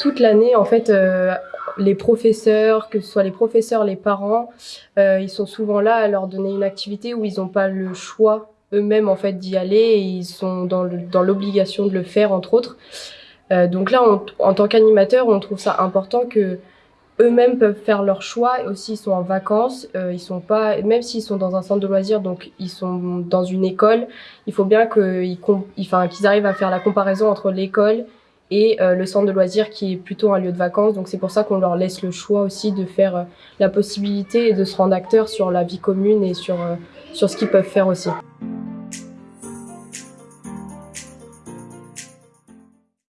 toute l'année, en fait, les professeurs, que ce soit les professeurs, les parents, ils sont souvent là à leur donner une activité où ils n'ont pas le choix eux-mêmes en fait d'y aller et ils sont dans l'obligation de le faire entre autres. donc là, en tant qu'animateur, on trouve ça important que eux-mêmes peuvent faire leur choix aussi ils sont en vacances, euh, ils sont pas, même s'ils sont dans un centre de loisirs, donc ils sont dans une école, il faut bien qu'ils qu'ils arrivent à faire la comparaison entre l'école et euh, le centre de loisirs qui est plutôt un lieu de vacances. Donc c'est pour ça qu'on leur laisse le choix aussi de faire euh, la possibilité de se rendre acteur sur la vie commune et sur, sur ce qu'ils peuvent faire aussi.